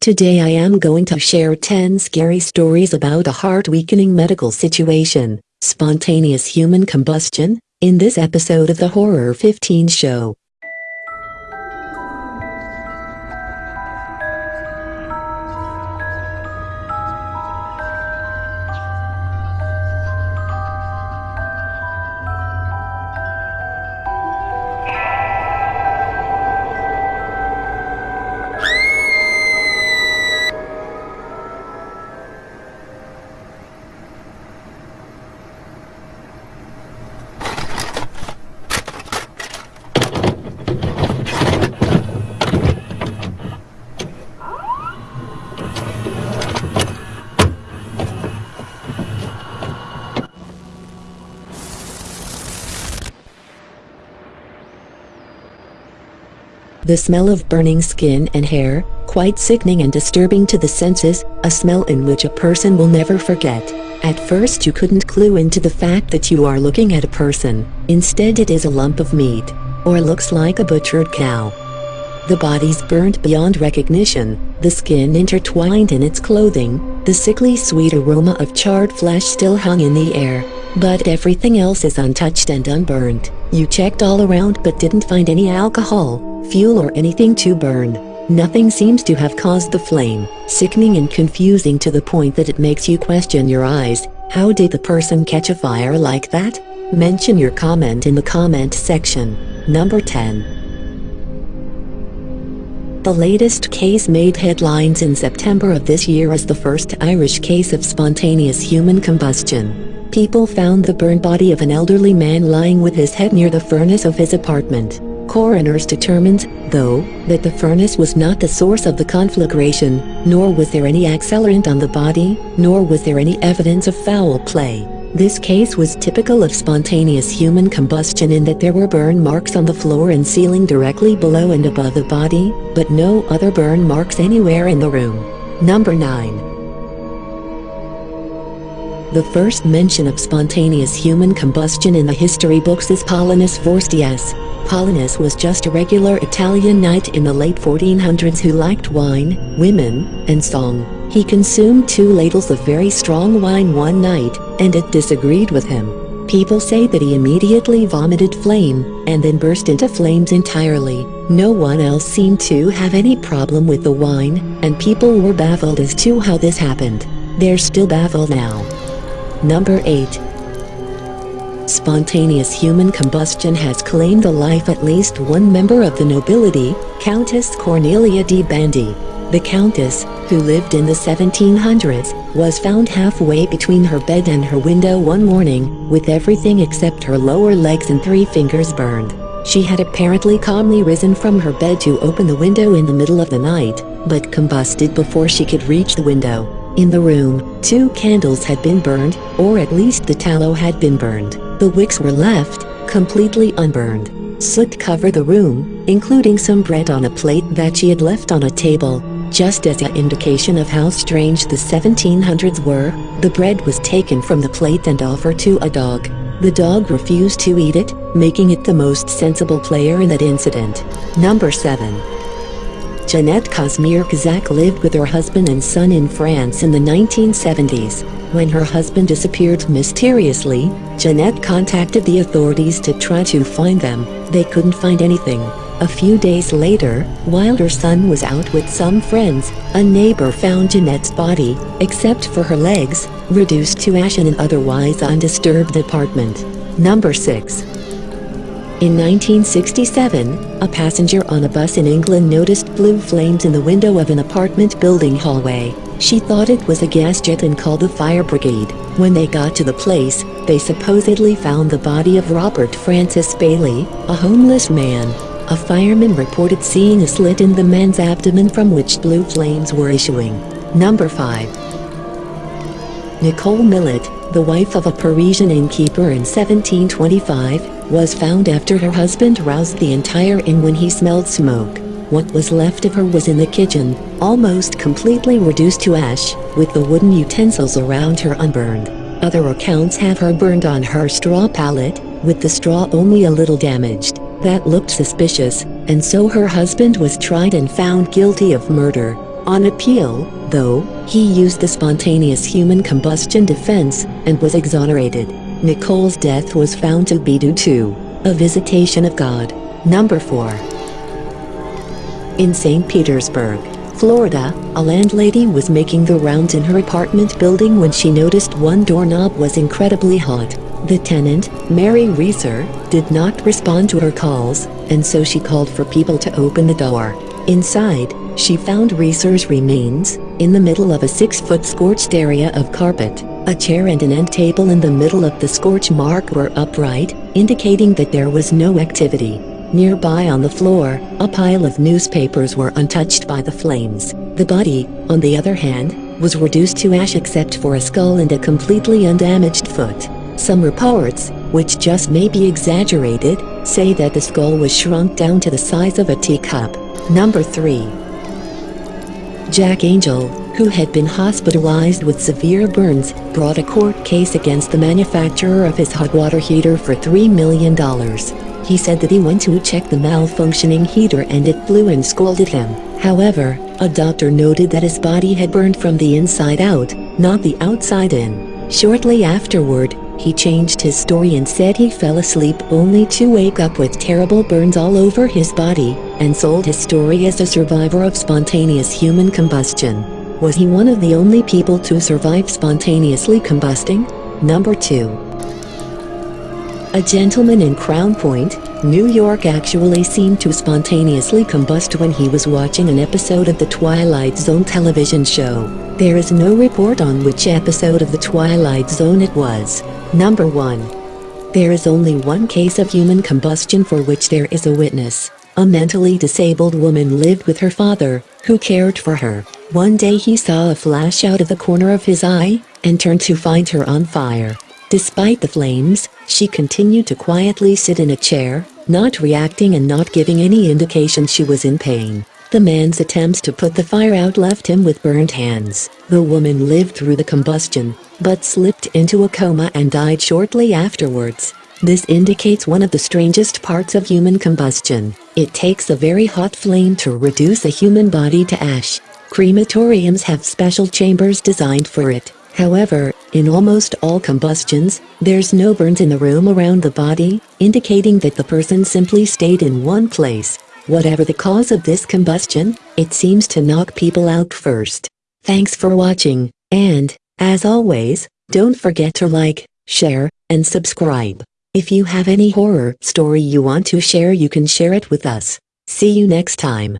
Today I am going to share 10 scary stories about a heart-weakening medical situation, spontaneous human combustion, in this episode of the Horror 15 show. The smell of burning skin and hair, quite sickening and disturbing to the senses, a smell in which a person will never forget. At first you couldn't clue into the fact that you are looking at a person, instead it is a lump of meat, or looks like a butchered cow. The body's burnt beyond recognition, the skin intertwined in its clothing, the sickly sweet aroma of charred flesh still hung in the air, but everything else is untouched and unburned. You checked all around but didn't find any alcohol, fuel or anything to burn. Nothing seems to have caused the flame, sickening and confusing to the point that it makes you question your eyes. How did the person catch a fire like that? Mention your comment in the comment section. Number 10. The latest case made headlines in September of this year as the first Irish case of spontaneous human combustion. People found the burned body of an elderly man lying with his head near the furnace of his apartment. Coroners determined, though, that the furnace was not the source of the conflagration, nor was there any accelerant on the body, nor was there any evidence of foul play. This case was typical of spontaneous human combustion in that there were burn marks on the floor and ceiling directly below and above the body, but no other burn marks anywhere in the room. Number 9. The first mention of spontaneous human combustion in the history books is Paulinus Vorstius, Paulinus was just a regular Italian knight in the late 1400s who liked wine, women, and song. He consumed two ladles of very strong wine one night, and it disagreed with him. People say that he immediately vomited flame, and then burst into flames entirely. No one else seemed to have any problem with the wine, and people were baffled as to how this happened. They're still baffled now. Number 8. Spontaneous human combustion has claimed the life at least one member of the nobility, Countess Cornelia de Bandi. The Countess, who lived in the 1700s, was found halfway between her bed and her window one morning, with everything except her lower legs and three fingers burned. She had apparently calmly risen from her bed to open the window in the middle of the night, but combusted before she could reach the window. In the room, two candles had been burned, or at least the tallow had been burned. The wicks were left, completely unburned. Soot covered the room, including some bread on a plate that she had left on a table. Just as an indication of how strange the 1700s were, the bread was taken from the plate and offered to a dog. The dog refused to eat it, making it the most sensible player in that incident. Number 7. Jeanette Casimir Kazak lived with her husband and son in France in the 1970s. When her husband disappeared mysteriously, Jeanette contacted the authorities to try to find them. They couldn't find anything. A few days later, while her son was out with some friends, a neighbor found Jeanette's body, except for her legs, reduced to ash in an otherwise undisturbed apartment. Number 6. In 1967, a passenger on a bus in England noticed blue flames in the window of an apartment building hallway. She thought it was a gas jet and called the fire brigade. When they got to the place, they supposedly found the body of Robert Francis Bailey, a homeless man. A fireman reported seeing a slit in the man's abdomen from which blue flames were issuing. Number 5. Nicole Millet, the wife of a Parisian innkeeper in 1725, was found after her husband roused the entire inn when he smelled smoke. What was left of her was in the kitchen, almost completely reduced to ash, with the wooden utensils around her unburned. Other accounts have her burned on her straw pallet, with the straw only a little damaged. That looked suspicious, and so her husband was tried and found guilty of murder. On appeal, though, he used the spontaneous human combustion defense and was exonerated. Nicole's death was found to be due to a visitation of God. Number 4. In St. Petersburg, Florida, a landlady was making the rounds in her apartment building when she noticed one doorknob was incredibly hot. The tenant, Mary Reeser, did not respond to her calls, and so she called for people to open the door. Inside, she found Reeser's remains, in the middle of a six-foot scorched area of carpet. A chair and an end table in the middle of the scorch mark were upright, indicating that there was no activity. Nearby on the floor, a pile of newspapers were untouched by the flames. The body, on the other hand, was reduced to ash except for a skull and a completely undamaged foot. Some reports, which just may be exaggerated, say that the skull was shrunk down to the size of a teacup. Number 3. Jack Angel, who had been hospitalized with severe burns, brought a court case against the manufacturer of his hot water heater for $3 million. He said that he went to check the malfunctioning heater and it blew and scalded him. However, a doctor noted that his body had burned from the inside out, not the outside in. Shortly afterward, he changed his story and said he fell asleep only to wake up with terrible burns all over his body, and sold his story as a survivor of spontaneous human combustion. Was he one of the only people to survive spontaneously combusting? Number 2. A gentleman in Crown Point, New York actually seemed to spontaneously combust when he was watching an episode of the Twilight Zone television show. There is no report on which episode of the Twilight Zone it was. Number 1. There is only one case of human combustion for which there is a witness. A mentally disabled woman lived with her father, who cared for her. One day he saw a flash out of the corner of his eye, and turned to find her on fire. Despite the flames, she continued to quietly sit in a chair, not reacting and not giving any indication she was in pain. The man's attempts to put the fire out left him with burned hands. The woman lived through the combustion, but slipped into a coma and died shortly afterwards. This indicates one of the strangest parts of human combustion. It takes a very hot flame to reduce a human body to ash. Crematoriums have special chambers designed for it. However, in almost all combustions, there's no burns in the room around the body, indicating that the person simply stayed in one place. Whatever the cause of this combustion, it seems to knock people out first. Thanks for watching, and, as always, don't forget to like, share, and subscribe. If you have any horror story you want to share you can share it with us. See you next time.